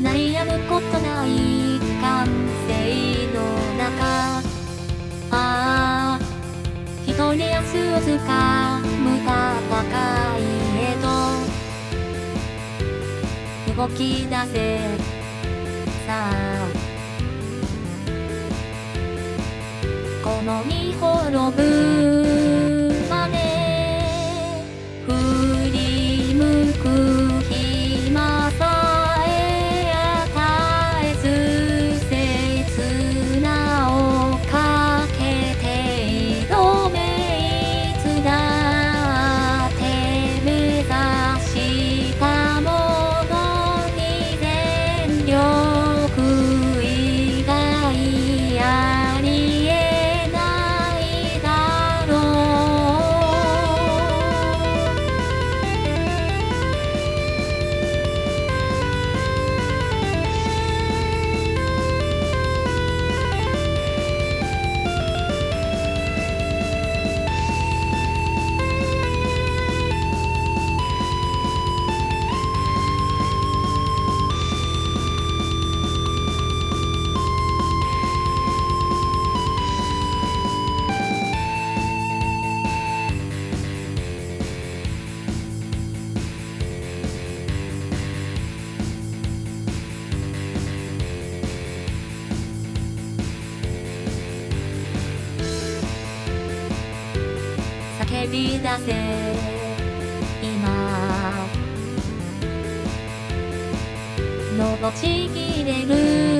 悩むことない感性の中。ああ一人明日をつかむ戦いへと。動き出せさあ。この身滅ぶ叫び出せ。今。のぼちぎれる。